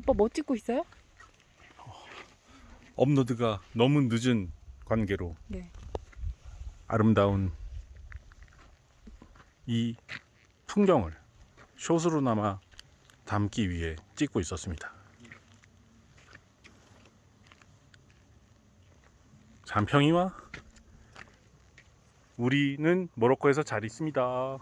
오빠 뭐 찍고 있어요? 어, 업로드가 너무 늦은 관계로 네. 아름다운 이 풍경을 숏으로나마 담기 위해 찍고 있었습니다. 잔평이와 우리는 모로코에서 잘 있습니다.